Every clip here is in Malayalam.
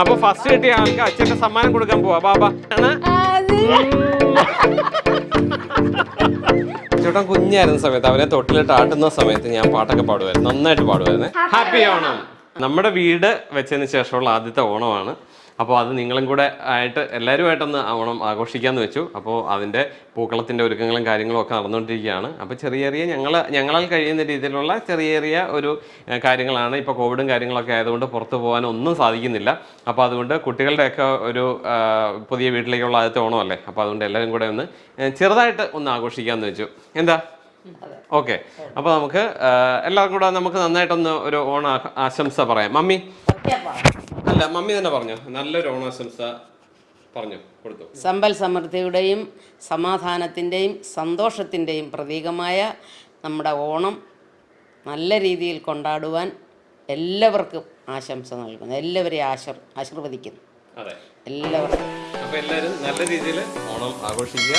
അപ്പൊ ഫസ്റ്റ് കിട്ടിയ ആൾക്ക് അച്ഛന്റെ സമ്മാനം കൊടുക്കാൻ പോവാ. ബാബ. ചേട്ടൻ കുഞ്ഞായിരുന്ന സമയത്ത് അവനെ തൊട്ടിലിട്ട് ആട്ടുന്ന സമയത്ത് ഞാൻ പാട്ടൊക്കെ പാടുമായിരുന്നു നന്നായിട്ട് പാടുമായിരുന്നു ഹാപ്പി ഓണം. നമ്മുടെ വീട് വെച്ചതിന് ശേഷമുള്ള ആദ്യത്തെ ഓണമാണ്. അപ്പോൾ അത് നിങ്ങളും കൂടെ ആയിട്ട് എല്ലാവരുമായിട്ടൊന്ന് ഓണം ആഘോഷിക്കാമെന്ന് വെച്ചു. അപ്പോൾ അതിന്റെ പൂക്കളത്തിന്റെ ഒരുക്കങ്ങളും കാര്യങ്ങളും ഒക്കെ നടന്നുകൊണ്ടിരിക്കുകയാണ്. അപ്പോൾ ചെറിയ ചെറിയ ഞങ്ങൾ ഞങ്ങളാൽ കഴിയുന്ന രീതിയിലുള്ള ചെറിയ ചെറിയ ഒരു കാര്യങ്ങളാണ്. ഇപ്പോൾ കോവിഡും കാര്യങ്ങളൊക്കെ ആയതുകൊണ്ട് പുറത്തു പോകാൻ ഒന്നും സാധിക്കുന്നില്ല. അപ്പോൾ അതുകൊണ്ട് കുട്ടികളുടെയൊക്കെ ഒരു പുതിയ വീട്ടിലേക്കുള്ള ആദ്യത്തെ ഓണമല്ലേ? അപ്പോൾ അതുകൊണ്ട് എല്ലാവരും കൂടെ ഒന്ന് ചെറുതായിട്ട് ഒന്ന് ആഘോഷിക്കാമെന്ന് വെച്ചു. എന്താ? ഓക്കെ. അപ്പോൾ നമുക്ക് എല്ലാവർക്കും കൂടെ നമുക്ക് നന്നായിട്ടൊന്ന് ഒരു ഓണ ആശംസ പറയാം. മമ്മി? അല്ല മമ്മി തന്നെ പറഞ്ഞു. നല്ലൊരു ഓണാശംസ പറഞ്ഞു. കൊടുത്തു. സമ്പൽ സമൃദ്ധിയുടെയും സമാധാനത്തിന്റെയും സന്തോഷത്തിന്റെയും പ്രതീകമായ നമ്മുടെ ഓണം നല്ല രീതിയിൽ കൊണ്ടാടുവാൻ എല്ലാവർക്കും ആശംസ നൽകുന്നു. എല്ലാവരെയും ആശീർ ആശീർവദിക്കുന്നു. എല്ലാവർക്കും. അപ്പോൾ എല്ലാവരും നല്ല രീതിയിൽ ഓണം ആഘോഷിക്കുക.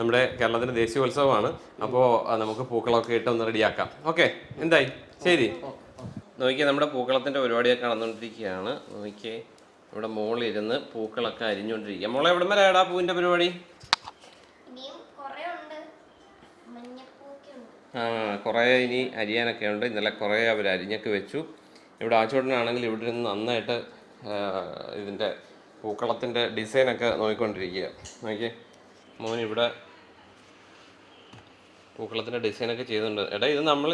നമ്മുടെ കേരളത്തിന്റെ ദേശീയോത്സവമാണ്. അപ്പോൾ നമുക്ക് പൂക്കളൊക്കെ ഇട്ട് ഒന്ന് റെഡിയാക്കാം. ഓക്കെ എന്തായി? ശരി. നോക്കിയേ നമ്മുടെ പൂക്കളത്തിന്റെ പരിപാടിയൊക്കെ നടന്നുകൊണ്ടിരിക്കുകയാണ്. നോക്കിയേ ഇവിടെ മോളിരുന്ന് പൂക്കളൊക്കെ അരിഞ്ഞുകൊണ്ടിരിക്കുക മോളെ എവിടെ വരെ ആടാ പൂവിന്റെ പരിപാടി? ആ കുറേ ഇനി അരിയാനൊക്കെ ഉണ്ട്. ഇന്നലെ കുറേ അവർ അരിഞ്ഞൊക്കെ വെച്ചു. ഇവിടെ ആച്ചോട്ടനാണെങ്കിൽ ഇവിടെ നിന്ന് നന്നായിട്ട് ഇതിന്റെ പൂക്കളത്തിന്റെ ഡിസൈനൊക്കെ നോക്കിക്കൊണ്ടിരിക്കുക. നോക്കിയേ മോൻ ഇവിടെ പൂക്കളത്തിന്റെ ഡിസൈനൊക്കെ ചെയ്തിട്ടുണ്ട് എടാ ഇത് നമ്മൾ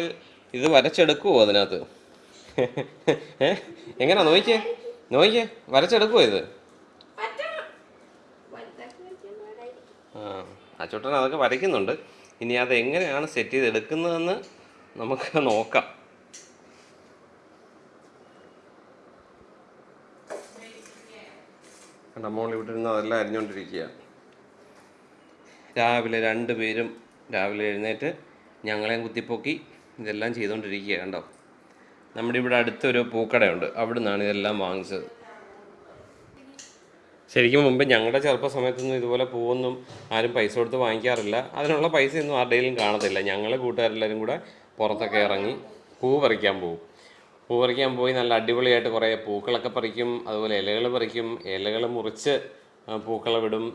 ഇത് വരച്ചെടുക്കുമോ അതിനകത്ത്? ഏ? എങ്ങനെയാ നോക്കിയേ നോക്കിയേ വരച്ചെടുക്കുമോ ഇത്? ആ അച്ചോട്ടൻ അതൊക്കെ വരയ്ക്കുന്നുണ്ട്. ഇനി അത് എങ്ങനെയാണ് സെറ്റ് ചെയ്ത് എടുക്കുന്നതെന്ന് നമുക്ക് നോക്കാം. കണ്ട മോൾ ഇവിടെ ഇരുന്ന് അതെല്ലാം അരിഞ്ഞുകൊണ്ടിരിക്കുക രാവിലെ രണ്ടുപേരും രാവിലെ എഴുന്നേറ്റ് ഞങ്ങളെയും കുത്തിപ്പൊക്കി ഇതെല്ലാം ചെയ്തുകൊണ്ടിരിക്കുക കണ്ടോ? നമ്മുടെ ഇവിടെ അടുത്തൊരു പൂക്കടയുണ്ട്. അവിടെ നിന്നാണ് ഇതെല്ലാം വാങ്ങിച്ചത്. ശരിക്കും മുമ്പ് ഞങ്ങളുടെ ചെറുപ്പ സമയത്തൊന്നും ഇതുപോലെ പൂവൊന്നും ആരും പൈസ കൊടുത്ത് വാങ്ങിക്കാറില്ല. അതിനുള്ള പൈസ ഒന്നും ആരുടെയിലും കാണത്തില്ല. ഞങ്ങൾ കൂട്ടുകാരെല്ലാവരും കൂടെ പുറത്തൊക്കെ ഇറങ്ങി പൂ പറിക്കാൻ പോകും പൂ പറിക്കാൻ പോയി നല്ല അടിപൊളിയായിട്ട് കുറേ പൂക്കളൊക്കെ പറിക്കും. അതുപോലെ ഇലകൾ പറിക്കും. ഇലകൾ മുറിച്ച് പൂക്കളെ വിടും.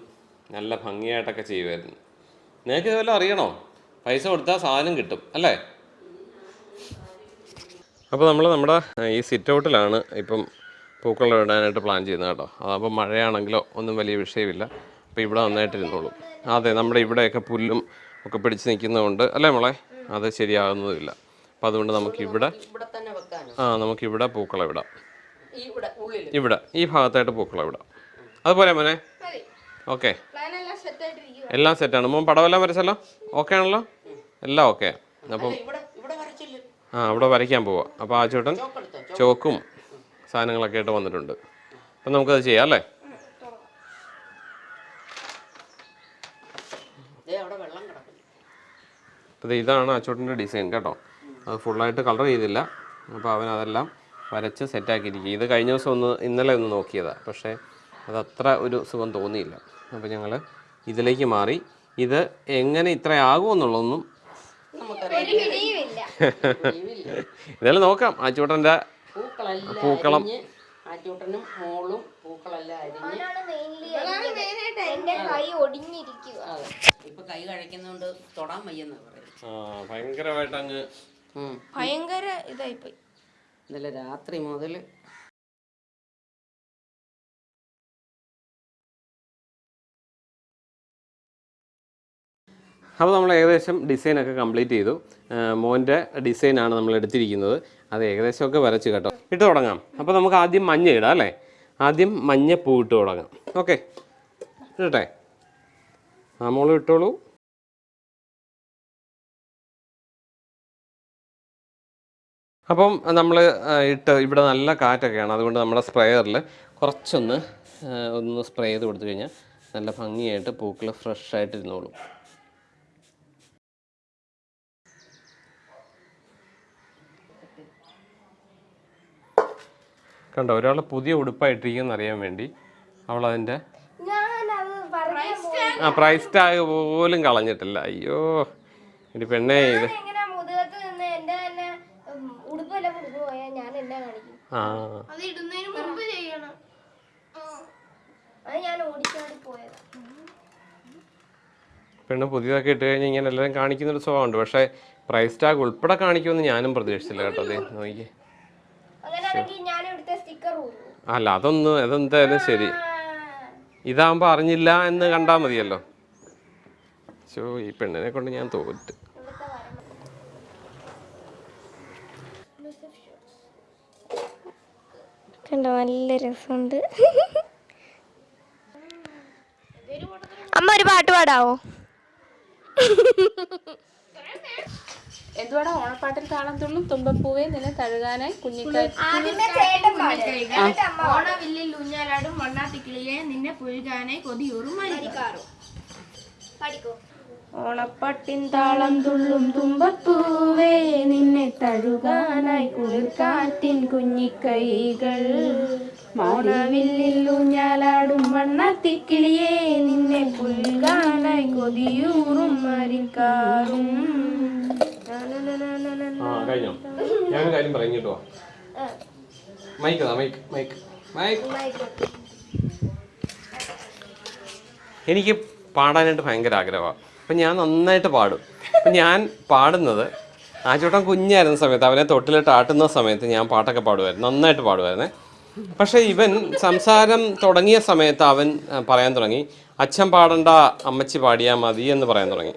നല്ല ഭംഗിയായിട്ടൊക്കെ ചെയ്യുമായിരുന്നു. നിങ്ങൾക്ക് ഇതുപോലെ അറിയണോ? പൈസ കൊടുത്താൽ സാധനം കിട്ടും അല്ലേ? അപ്പോൾ നമ്മൾ നമ്മുടെ ഈ സിറ്റ് ഔട്ടിലാണ് ഇപ്പം പൂക്കൾ ഇടാനായിട്ട് പ്ലാൻ ചെയ്യുന്നത് കേട്ടോ. അതപ്പോൾ മഴയാണെങ്കിലോ ഒന്നും വലിയ വിഷയമില്ല. അപ്പോൾ ഇവിടെ നന്നായിട്ട് ഇരുന്നോളും. അതെ നമ്മുടെ ഇവിടെയൊക്കെ പുല്ലും ഒക്കെ പിടിച്ച് നിൽക്കുന്നതുകൊണ്ട് അല്ലേ മോളെ? അത് ശരിയാകുന്നതുമില്ല. അപ്പം അതുകൊണ്ട് നമുക്കിവിടെ ആ നമുക്കിവിടെ ഇവിടെ വിടാം ഇവിടെ ഈ ഭാഗത്തായിട്ട് പൂക്കളെ ഇടാം. അതുപോലെ മോനെ? ഓക്കെ. എല്ലാം സെറ്റാണ് മോൻ പടവെല്ലാം വരച്ചല്ലോ? ഓക്കെ ആണല്ലോ? എല്ലാം ഓക്കെ. അപ്പം ആ അവിടെ വരയ്ക്കാൻ പോവാം. അപ്പോൾ ആ ചേട്ടൻ ചോക്കും സാധനങ്ങളൊക്കെ ആയിട്ട് വന്നിട്ടുണ്ട്. അപ്പം നമുക്കത് ചെയ്യാം അല്ലേ? ദേ അവിടെ വെള്ളം കിടക്കുന്നു. അപ്പോൾ ഇതാണ് അച്ചോട്ടന്റെ ഡിസൈൻ കേട്ടോ. അത് ഫുള്ളായിട്ട് കളർ ചെയ്തില്ല. അപ്പോൾ അവൻ അതെല്ലാം വരച്ച് സെറ്റാക്കിയിരിക്കും ഇത് കഴിഞ്ഞ ദിവസം ഒന്ന് ഇന്നലെ ഒന്ന് നോക്കിയതാണ് പക്ഷേ അതത്ര ഒരു സുഖം തോന്നിയില്ല. അപ്പോൾ ഞങ്ങൾ ഇതിലേക്ക് മാറി. ഇത് എങ്ങനെ ഇത്ര ആകുമെന്നുള്ളതൊന്നും നമുക്കറിയാം ഇതെല്ലാം നോക്കാം. ആച്ചൂട്ടന്റെ പൂക്കളെല്ലാം പൂക്കളം. ആറ്റൂട്ടനും മോളും പൂക്കളെല്ലാം അരിഞ്ഞ് കൈ ഒടിഞ്ഞിരിക്കുക. അതെ. ഇപ്പൊ കൈ കഴിക്കുന്നോണ്ട് തൊടാൻ വയ്യെന്ന് ഭയങ്കരമായിട്ട് അങ്ങ്. ഭയങ്കര ഇതായിപ്പോയി. ഇന്നലെ രാത്രി മുതൽ അപ്പോൾ നമ്മൾ ഏകദേശം ഡിസൈനൊക്കെ കംപ്ലീറ്റ് ചെയ്തു. മോന്റെ ഡിസൈനാണ് നമ്മൾ എടുത്തിരിക്കുന്നത്. അത് ഏകദേശമൊക്കെ വരച്ച് കേട്ടോ. ഇട്ട് തുടങ്ങാം. അപ്പോൾ നമുക്ക് ആദ്യം മഞ്ഞ ഇടാം അല്ലേ? ആദ്യം മഞ്ഞ പൂ ഇട്ട് തുടങ്ങാം. ഓക്കെ. ഇടട്ടെ. ആ മോൾ ഇട്ടോളൂ. അപ്പം നമ്മൾ ഇട്ട് ഇവിടെ നല്ല കാറ്റൊക്കെയാണ്. അതുകൊണ്ട് നമ്മുടെ സ്പ്രേയറിൽ കുറച്ചൊന്ന് ഒന്ന് സ്പ്രേ ചെയ്ത് കൊടുത്തു കഴിഞ്ഞാൽ നല്ല ഭംഗിയായിട്ട് പൂക്കൾ ഫ്രഷ് ആയിട്ട് കണ്ടോ ഒരാൾ പുതിയ ഉടുപ്പായിട്ടിരിക്കുമെന്ന് അറിയാൻ വേണ്ടി അവൾ അതിന്റെ പറയാൻ ആ പ്രൈസ് ടാഗ് പോലും കളഞ്ഞിട്ടില്ല. അയ്യോ ഇനി പെണ്ണേ ഇത്. ആ. അത് ഇടുന്നതിന് മുമ്പ് ചെയ്യണം. ഓടിച്ചാടി പോയതാ. പെണ്ണ് പുതിയതൊക്കെ ഇട്ട് കഴിഞ്ഞാൽ ഇങ്ങനെ എല്ലാവരും കാണിക്കുന്നൊരു സ്വഭാവമുണ്ട്. പക്ഷേ പ്രൈസ് ടാഗ് ഉൾപ്പെടെ കാണിക്കുമെന്ന് ഞാനും പ്രതീക്ഷിച്ചില്ല കേട്ടോ. അതെ നോക്കിയേ അല്ല അതൊന്ന് അതെന്തായാലും ശരി. ഇതാകുമ്പോൾ അറിഞ്ഞില്ല എന്ന് കണ്ടാൽ മതിയല്ലോ. ശോ ഈ പെണ്ണിനെ കൊണ്ട് ഞാൻ തോറ്റ്. കണ്ടോ നല്ല രസമുണ്ട്. അമ്മ ഒരു പാട്ട് പാടാവോ? എന്തുവാടാ ഓണപ്പാട്ടിൽ താളം തുള്ളും തുമ്പപ്പൂവേ നിന്നെ തഴുകാനായി ഊഞ്ഞാലാടും വണ്ണാത്തിക്കിളിയെ നിന്നെ പുഴുകാനായി കൊതിയൂറും മരിക്കാറും പഠിക്കോ? ഓണപ്പാട്ടിൻ താളം തുള്ളും തുമ്പപ്പൂവേ നിന്നെ തഴുകാനായി കുളിർക്കാറ്റിൻ കുഞ്ഞിക്കൈകൾ. ഓണവില്ലിൽ ഊഞ്ഞാലാടും വണ്ണാത്തിക്കിളിയെ നിന്നെ പുൽകാനായി കൊതിയൂറും മരിക്കാറും. ആ കഴിഞ്ഞോ? ഞാനൊരു കാര്യം പറയും കേട്ടോ മൈക്ക് മൈക്ക് മൈക്ക്. മൈക്ക്. എനിക്ക് പാടാനായിട്ട് ഭയങ്കര ആഗ്രഹമാണ് അപ്പം ഞാൻ നന്നായിട്ട് പാടും. അപ്പം ഞാൻ പാടുന്നത് ആ ചേട്ടൻ കുഞ്ഞായിരുന്ന സമയത്ത് അവനെ തൊട്ടിലിട്ട് ആട്ടുന്ന സമയത്ത് ഞാൻ പാട്ടൊക്കെ പാടുമായിരുന്നു നന്നായിട്ട് പാടുമായിരുന്നേ പക്ഷേ ഇവൻ സംസാരം തുടങ്ങിയ സമയത്ത് അവൻ പറയാൻ തുടങ്ങി. അച്ഛൻ പാടണ്ട അമ്മച്ചി പാടിയാൽ മതി എന്ന് പറയാൻ തുടങ്ങി.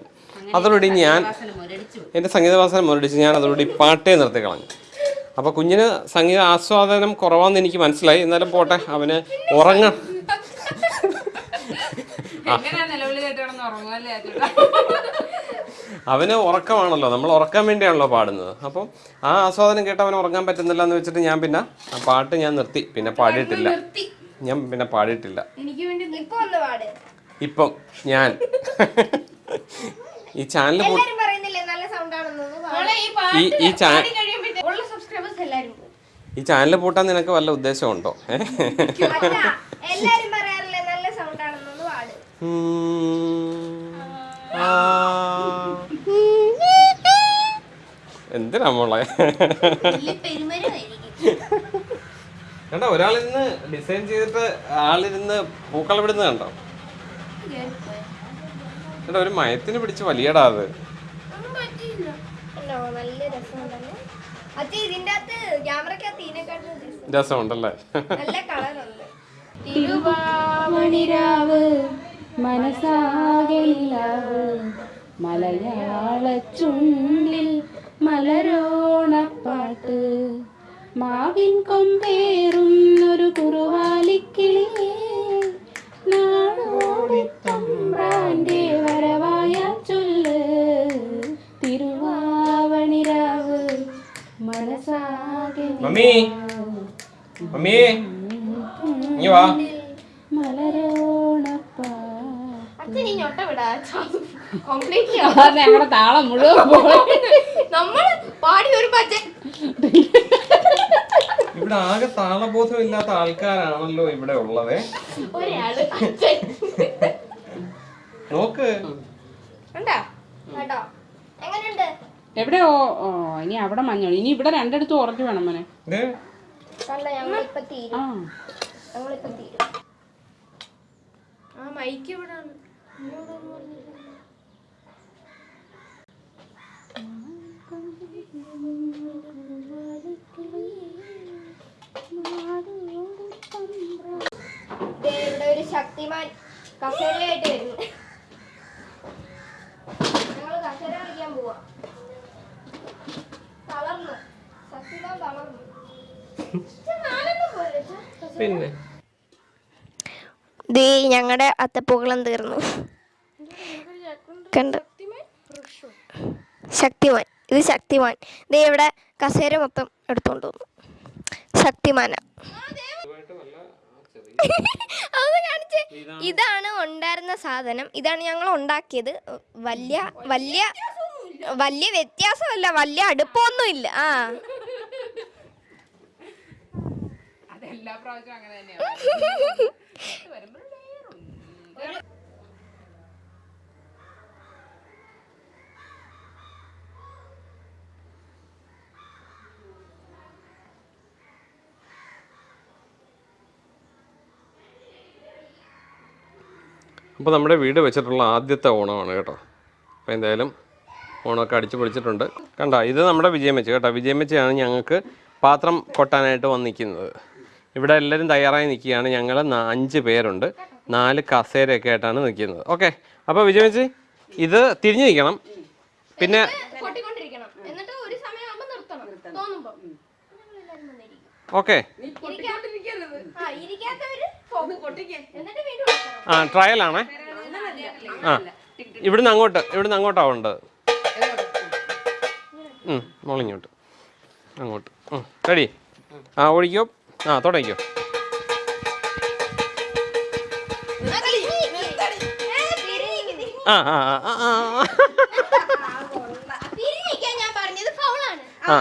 അതോടുകൂടി ഞാൻ എന്റെ സംഗീതവാസനം മുരടിച്ച് ഞാൻ അതോടുകൂടി പാട്ടേ നിർത്തി കളഞ്ഞു. അപ്പോൾ കുഞ്ഞിന് സംഗീത ആസ്വാദനം കുറവാന്ന് എനിക്ക് മനസ്സിലായി. എന്നാലും പോട്ടെ അവന് ഉറങ്ങ. അവന് ഉറക്കമാണല്ലോ. നമ്മൾ ഉറക്കാൻ വേണ്ടിയാണല്ലോ പാടുന്നത്. അപ്പം ആ ആസ്വാദനം കേട്ട് അവന് ഉറങ്ങാൻ പറ്റുന്നില്ല എന്ന് വെച്ചിട്ട് ഞാൻ പിന്നെ ആ പാട്ട് ഞാൻ നിർത്തി. പിന്നെ പാടിയിട്ടില്ല. ഞാൻ പിന്നെ പാടിയിട്ടില്ല. ഇപ്പം ഞാൻ. ഈ ചാനൽ ഈ ഈ ചാ ഉള്ള സബ്സ്ക്രൈബേഴ്സ് എല്ലാരും. ഈ ചാനൽ പൂട്ടാൻ നിനക്ക് വല്ല ഉദ്ദേശമുണ്ടോ. എന്തിനാ മോളെ? കണ്ടോ ഒരാളിരുന്ന് ഡിസൈൻ ചെയ്തിട്ട് ആളിരുന്ന് പൂക്കളം വിടുന്നത് കണ്ടോ? കണ്ടോ ഒരു മയത്തിന് പിടിച്ച് വലിയടാ അത്. രസമുണ്ടല്ലേ. തിരുവാമണിരാവ് മനസാകെല്ലാവ് മലയാള ചുണ്ടിൽ മലരോണപ്പാട്ട്. മാവിൻ കൊമ്പേറുന്നൊരു കുറുവാലിക്കിളിയേ മമ്മി. മമ്മി. ഇനി വാ ഞങ്ങളുടെ താളം മുഴുവൻ പോയി. നമ്മൾ പാടി ഒരു ഇവിടെ ആകെ താളബോധം ഇല്ലാത്ത ആൾക്കാരാണല്ലോ ഇവിടെ ഉള്ളത്. ഒരാൾ നോക്ക്. ഉണ്ടാ കേട്ടോ എവിടെ? ഓ ഓ, ഇനി അവിടെ മഞ്ഞൾ ഇനി ഇവിടെ രണ്ടിടത്തും ഉറച്ചു വേണം മോനെ. ശക്തിമാൻ കസേരയായിട്ട് വരുന്നു. ഞങ്ങൾ കസേര കളിക്കാൻ പോവാ. പിന്നെ? ദേ ഞങ്ങളുടെ അത്തപ്പൂക്കളം തീർന്നു. കണ്ടു? ശക്തിമാൻ. ഇത് ശക്തിമാൻ. ദേ ഇവിടെ കസേര മൊത്തം എടുത്തോണ്ട് വന്നു. ശക്തിമാന. അത് കാണിച്ചേ. ഇതാണ് ഉണ്ടായിരുന്ന സാധനം. ഇതാണ് ഞങ്ങൾ ഉണ്ടാക്കിയത്. വലിയ വലിയ വലിയ വ്യത്യാസമല്ല. വലിയ അടുപ്പമൊന്നും ഇല്ല ആ. അതെല്ലാ പ്രാവശ്യവും അങ്ങനെ തന്നെയാണ് അപ്പോൾ നമ്മുടെ വീട് വെച്ചിട്ടുള്ള ആദ്യത്തെ ഓണമാണ് കേട്ടോ. അപ്പോൾ എന്തായാലും ഓണമൊക്കെ അടിച്ചു പൊളിച്ചിട്ടുണ്ട്. കണ്ട ഇത് നമ്മുടെ വിജയമെച്ച കേട്ടോ. വിജയമെച്ചയാണ് ഞങ്ങൾക്ക് പാത്രം കൊട്ടാനായിട്ട് വന്നിരിക്കുന്നത്. ഇവിടെ എല്ലാവരും തയ്യാറായി നിൽക്കുകയാണ്. ഞങ്ങൾ അഞ്ച് പേരുണ്ട്. നാല് കസേരയൊക്കെ ആയിട്ടാണ് നിൽക്കുന്നത്. ഓക്കെ. അപ്പോൾ വിജയമിച്ച് ഇത് തിരിഞ്ഞു നിൽക്കണം. പിന്നെ. ഓക്കെ. ആ, ഇരിക്കാത്തവര് പോകും. എന്നിട്ട് വീണ്ടും ആ ട്രയലാണേ. ആ ഇവിടുന്ന് അങ്ങോട്ട് ഇവിടുന്ന് അങ്ങോട്ടാണ് ഉണ്ടത് ഉം, മോളിങ്ങോട്ട് അങ്ങോട്ട്. റെഡി. ആ ഓടിക്കോ. ആ തുടങ്ങിക്കോ. ആ, ആ ആ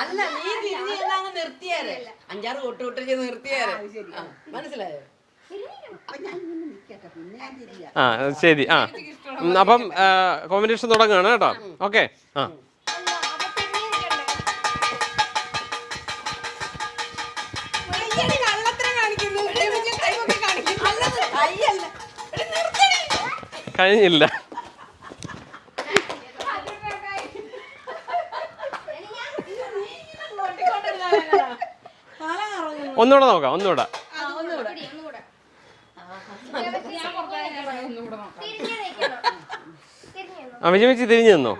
അല്ല നീ നിർത്തിയാരെ അഞ്ചാറ് മനസ്സിലായോ ആ ശരി ആ. അപ്പം കോമ്പിനേഷൻ തുടങ്ങുകയാണ് കേട്ടോ. ഓക്കെ ആ. കഴിഞ്ഞില്ല. ഒന്നുകൂടെ നോക്കാം ഒന്നുകൂടെ. ആ ഫുള്ളായിട്ട് തിരിഞ്ഞു നിന്നോ?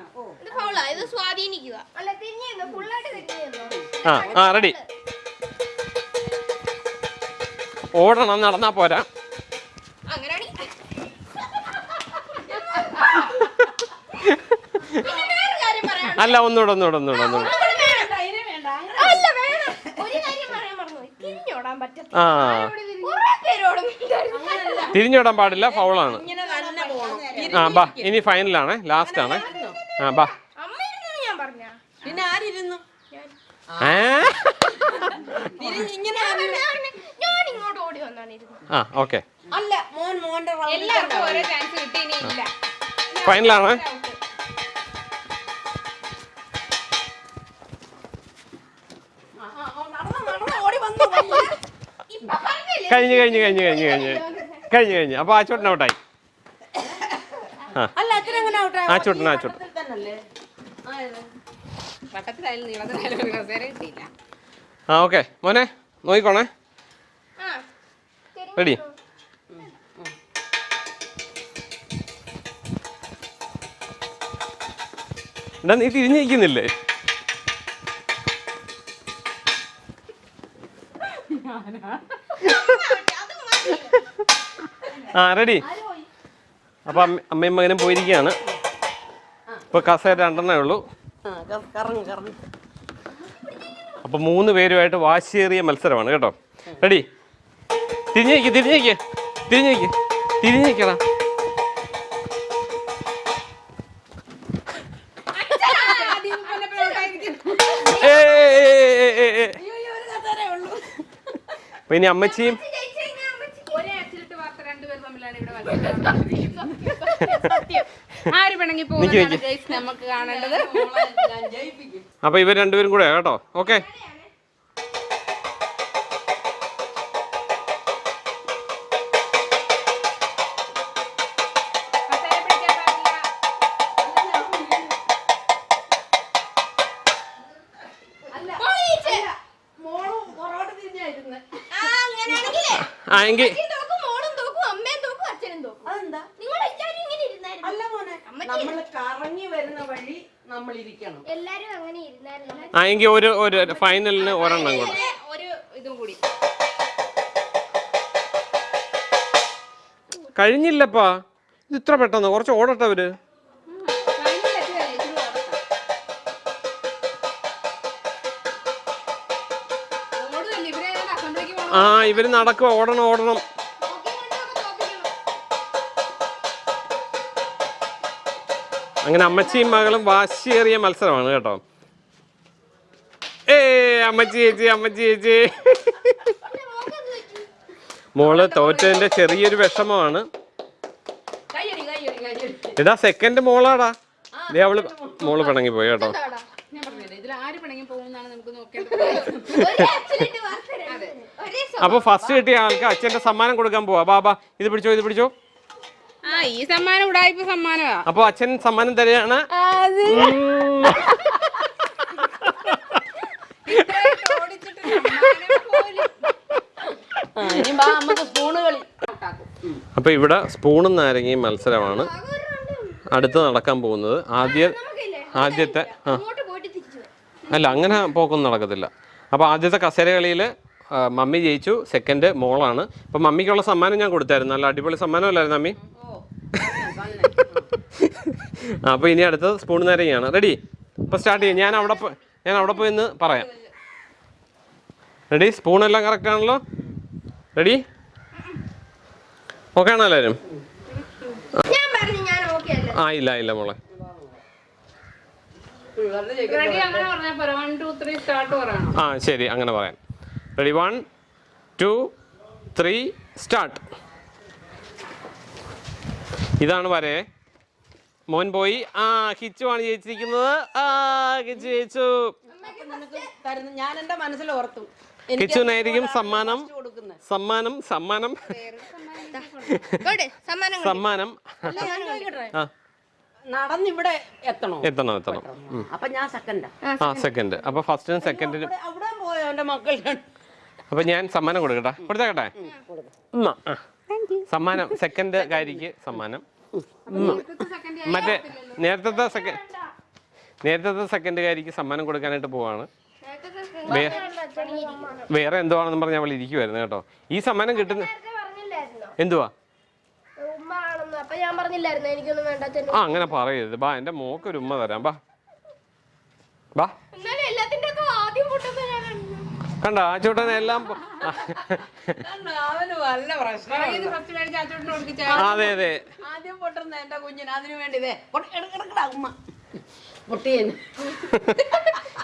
ആ ആ റെഡി. ഓടണം നടന്നാ പോരാ അങ്ങനെയാണെങ്കിൽ പിന്നെ വേറൊരു കാര്യം പറയാം അല്ല ഒന്നുകൂടെ ഒന്നുകൂടെ ഒന്നുകൂടെ ഒന്നുകൂടെ. അല്ല വേണം. ഒരു കാര്യം പറയാൻ മറന്നുപോയി. തിരിഞ്ഞോടാൻ പറ്റത്തില്ല. ആ. തിരിഞ്ഞോടാൻ പാടില്ല ഫൗളാണ്. ഇങ്ങനെ തന്നെ പോണം ആ ബാ ഇനി ഫൈനലാണ് ലാസ്റ്റ് ആണ്. ആ ബാ. അമ്മ ഇരുന്നെന്ന് ഞാൻ കഴിഞ്ഞ് കഴിഞ്ഞ് കഴിഞ്ഞ് കഴിഞ്ഞ് കഴിഞ്ഞ്. കഴിഞ്ഞ് കഴിഞ്ഞ്. അപ്പൊ ആ ചോട്ടൻ ഔട്ടായി. ആ. ചുട്ടൻ ആ ചുട്ടൻ. ആ ഓക്കെ. മോനെ നോക്കിക്കോണേ. റെഡി. എന്താ നീ തിരിഞ്ഞിരിക്കുന്നില്ലേ ആ റെഡി അപ്പൊ അമ്മയും മകനും പോയിരിക്കുകയാണ്. ഇപ്പൊ കസേര രണ്ടെണ്ണേ ഉള്ളൂ. ആ കറങ്ങ് കറങ്ങ്. അപ്പൊ മൂന്ന് പേരുമായിട്ട് വാശിയേറിയ മത്സരമാണ് കേട്ടോ. റെഡി തിരിഞ്ഞേക്ക് തിരിഞ്ഞേക്ക്. തിരിഞ്ഞേക്ക് തിരിഞ്ഞേക്കടാ അപ്പൊ ഇനി അമ്മച്ചിയും ജയിച്ച് കഴിഞ്ഞാ അമ്മച്ചിക്ക് ഒരേ അച്ചിലിട്ട് വാർത്ത രണ്ടുപേർ തമ്മിലാണ് ഇവിടെ മത്സരം ആര് പിണങ്ങി പോകുന്നതാണ് നമുക്ക് കാണേണ്ടത്. ഞാൻ ജയിപ്പിക്കും അപ്പൊ ഇവർ രണ്ടുപേരും കൂടെ കേട്ടോ? ഓക്കെ. കസേര പിടിക്കാൻ പാടില്ല ആ അങ്ങനെയാണെങ്കിലേ. ആ എങ്കിൽ അച്ഛൻ തോക്കും മോളും തോക്കും അമ്മയും തോക്കും അച്ഛനും തോക്കും അതെന്താ നിങ്ങൾ എല്ലാരും ഇങ്ങനെ ഇരുന്നായിരുന്നു അല്ല മോനെ നമ്മൾ കറങ്ങി വരുന്ന വഴി നമ്മൾ ഇരിക്കണം എല്ലാരും അങ്ങനെ ആ എങ്കിൽ ഒരു ഒരു ഫൈനലിന് ഒരെണ്ണം കൂടെ. ഒരു ഇതും കൂടി. കഴിഞ്ഞില്ലപ്പാ. ഇത് ഇത്ര പെട്ടെന്ന്? കുറച്ച് ഓടട്ടെ അവർ. ആ ഇവർ നടക്കുക ഓടണം ഓടണം. അങ്ങനെ അമ്മച്ചിയും മകളും വാശിയേറിയ മത്സരമാണ് കേട്ടോ. ഏ അമ്മച്ചി ചേച്ചി അമ്മച്ചി ചേച്ചി. മോൾ തോറ്റതിന്റെ ചെറിയൊരു വിഷമമാണ്. എടാ സെക്കൻഡ് മോളാടാ. ദേ അവൾ മോൾ. പിണങ്ങി പോയി കേട്ടോ. അപ്പൊ ഫസ്റ്റ് കിട്ടിയ ആൾക്ക് അച്ഛന്റെ സമ്മാനം കൊടുക്കാൻ പോവാ. ബാബാ ഇത് പിടിച്ചോ ഇത് പിടിച്ചോ. ഈ സമ്മാനം ഉടായ്പ സമ്മാനമാ. അപ്പൊ അച്ഛൻ സമ്മാനം തരികയാണ്. അപ്പൊ ഇവിടെ സ്പൂണും നാരങ്ങയും മത്സരമാണ്. അടുത്ത് നടക്കാൻ പോകുന്നത്. ആദ്യ ആദ്യത്തെ ആ. അല്ല അങ്ങനെ പോക്കൊന്നും നടക്കത്തില്ല. അപ്പോൾ ആദ്യത്തെ കസേര കളിയിൽ മമ്മി ജയിച്ചു. സെക്കൻഡ് മോളാണ്. അപ്പോൾ മമ്മിക്കുള്ള സമ്മാനം ഞാൻ കൊടുത്തായിരുന്നു. നല്ല അടിപൊളി സമ്മാനമല്ലായിരുന്നു മമ്മി? അപ്പോൾ ഇനി അടുത്തത് സ്പൂൺ നേരെയാണ് റെഡി അപ്പോൾ സ്റ്റാർട്ട് ചെയ്യാം. ഞാൻ അവിടെ ഞാൻ അവിടെ പോയി ഒന്ന് പറയാം. റെഡി സ്പൂൺ എല്ലാം കറക്റ്റ് ആണല്ലോ? റെഡി ഓക്കെ ആണോ എല്ലാവരും ഞാൻ പറഞ്ഞു ഞാൻ ഓക്കെ അല്ല? ആ ഇല്ല ഇല്ല മോളെ. ആ ശരി അങ്ങനെ പറയാം. Ready one two three start ഇതാണ് വരെ. മോൻ പോയി. ആ കിച്ചു ആണ് ജയിച്ചിരിക്കുന്നത്. ആ കിച്ചു ജയിച്ചു. ഞാൻ എന്റെ മനസ്സിൽ ഓർത്തു. സമ്മാനം. സമ്മാനം സമ്മാനം. സമ്മാനം നടന്നിവിടെ എത്തണോ? എത്തണം എത്തണം. അപ്പൊ ഞാൻ സെക്കൻഡാ ആ. സെക്കൻഡ് അപ്പൊ ഫസ്റ്റിനും സെക്കൻഡിനും അവിടെ അവിടെ പോയോ എന്റെ മക്കൾ? അപ്പൊ ഞാൻ സമ്മാനം കൊടുക്കട്ടെ? കൊടുത്തേക്കട്ടെ. സമ്മാനം. സെക്കൻഡ് കാര്യക്ക് സമ്മാനം. മറ്റേ നേരത്തെ സെക്കൻഡ് നേരത്തെ സെക്കൻഡ് കാരിക്ക് സമ്മാനം കൊടുക്കാനായിട്ട് പോവാണ്. വേറെ എന്തുവാണെന്ന് പറഞ്ഞ് അവൾ ഇരിക്കുവായിരുന്നു കേട്ടോ. ഈ സമ്മാനം കിട്ടുന്ന എന്തുവാ? ആ അങ്ങനെ പറയരുത്. ബാ എന്റെ മോക്ക് ഒരു ഉമ്മ തരാം. ബാ. ബാ എന്നാലും എല്ലാത്തിന്റെ ഒക്കെ ആദ്യം പൊട്ടുന്നത് ഞാനാണ് കണ്ട ആ ചോട്ടൻ എല്ലാം പോ- അവന് വല്ല പ്രശ്നം ഇത് ഫസ്റ്റ് മേടിച്ച് അച്ചോട്ടിന് കൊടുക്കിച്ച എല്ലാം അതെ അതെ. ആദ്യം പൊട്ടുന്ന എന്റെ കുഞ്ഞിന് അതിനു വേണ്ടി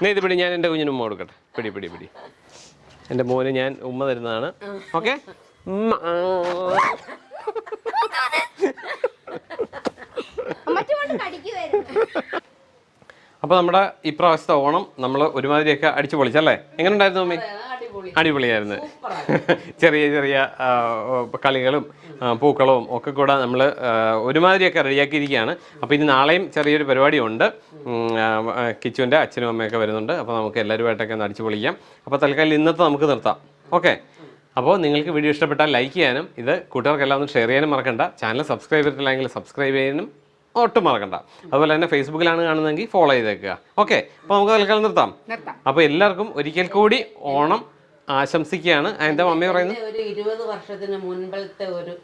നീ ഇത് പിടി ഞാൻ എന്റെ കുഞ്ഞിന് ഉമ്മ കൊടുക്കട്ടെ. പിടി പിടി പിടി. എന്റെ മോന് ഞാൻ ഉമ്മ തരുന്നതാണ്. ഓക്കെ? ഉമ്മ. കടിക്കുമായിരുന്നു അപ്പോൾ നമ്മുടെ ഇപ്രാവശ്യത്തെ ഓണം നമ്മൾ ഒരുമാതിരിയൊക്കെ അടിച്ചു പൊളിച്ചല്ലേ എങ്ങനെ ഉണ്ടായിരുന്നു മമ്മി അടിപൊളി. അടിപൊളിയായിരുന്നു. ചെറിയ ചെറിയ കളികളും പൂക്കളവും ഒക്കെ കൂടെ നമ്മൾ ഒരുമാതിരിയൊക്കെ റെഡിയാക്കിയിരിക്കുകയാണ്. അപ്പോൾ ഇനി നാളെയും ചെറിയൊരു പരിപാടിയുണ്ട്. കിച്ചുവിന്റെ അച്ഛനും അമ്മയൊക്കെ വരുന്നുണ്ട്. അപ്പോൾ നമുക്ക് എല്ലാവരുമായിട്ടൊക്കെ ഒന്ന് അടിച്ചു പൊളിക്കാം. അപ്പോൾ തൽക്കാലം ഇന്നത്തെ നമുക്ക് നിർത്താം. ഓക്കെ? അപ്പോൾ നിങ്ങൾക്ക് വീഡിയോ ഇഷ്ടപ്പെട്ടാൽ ലൈക്ക് ചെയ്യാനും ഇത് കൂട്ടുകാർക്കെല്ലാം ഒന്ന് ഷെയർ ചെയ്യാനും മറക്കണ്ട. ചാനൽ സബ്സ്ക്രൈബ് ചെയ്തിട്ടില്ലെങ്കിൽ സബ്സ്ക്രൈബ് ചെയ്യാനും ഒട്ടും മറക്കണ്ട. അതുപോലെ തന്നെ ഫേസ്ബുക്കിലാണ് കാണുന്നതെങ്കിൽ ഫോളോ ചെയ്തേക്കുക. ഓക്കെ അപ്പോൾ നമുക്ക് തൽക്കാലം നിർത്താം. നിർത്താം. അപ്പോൾ എല്ലാവർക്കും ഒരിക്കൽ കൂടി ഓണം ആശംസിക്കുകയാണ്. എന്റെ എന്താ മമ്മി പറയുന്നത്? ഒരു ഇരുപത് വർഷത്തിന് മുൻപത്തെ ഒരു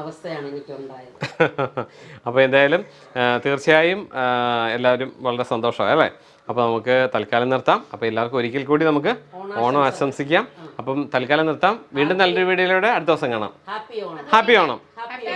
അവസ്ഥയാണ് എനിക്കുണ്ടായത്. അപ്പോൾ എന്തായാലും തീർച്ചയായും എല്ലാവരും വളരെ സന്തോഷമായി അല്ലേ? അപ്പോൾ നമുക്ക് തൽക്കാലം നിർത്താം. അപ്പോൾ എല്ലാവർക്കും ഒരിക്കൽ കൂടി നമുക്ക് ഓണം ആശംസിക്കാം. അപ്പം തൽക്കാലം നിർത്താം. വീണ്ടും നല്ലൊരു വീഡിയോയിലൂടെ അടുത്ത ദിവസം കാണാം. Happy Onam. Happy Onam. Happy